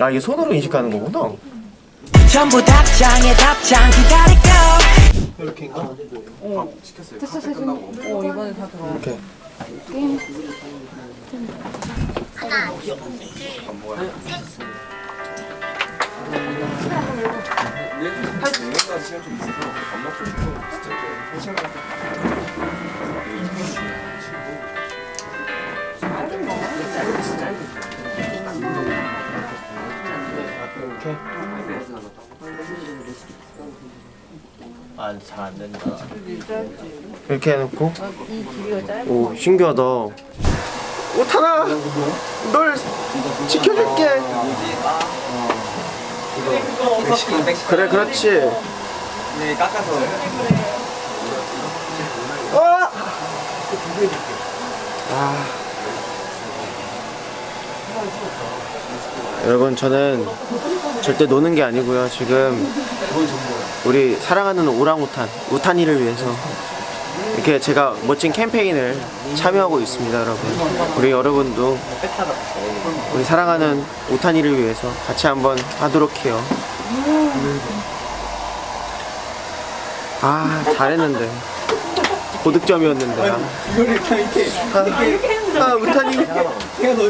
아 이게 손으로 인식하는 거구나. 전부 답장에 답장 기다릴까 이렇게인가? 됐어. 됐어 어 이번에 다 들어 이렇게 한 6년까지 시간 좀 있어서 밥 먹고 싶어 진짜 한 시간 이렇게 아 잘 안 된다. 이렇게 해놓고 이 길이가 짧아 오 신기하다 오타나 널 지켜줄게 그래 그렇지 네 깎아서 아! 아. 여러분 저는 절대 노는 게 아니고요. 지금 우리 사랑하는 오랑우탄 우탄이를 위해서 이렇게 제가 멋진 캠페인을 참여하고 있습니다 여러분. 우리 여러분도 우리 사랑하는 우탄이를 위해서 같이 한번 하도록 해요. 아 잘했는데. 고득점이었는데. 아, 아, 아 우탄이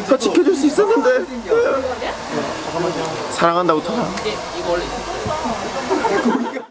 더 지켜줄 수 있었는데 사랑한다고 터라. 이게 이거 원래 어, 그러니까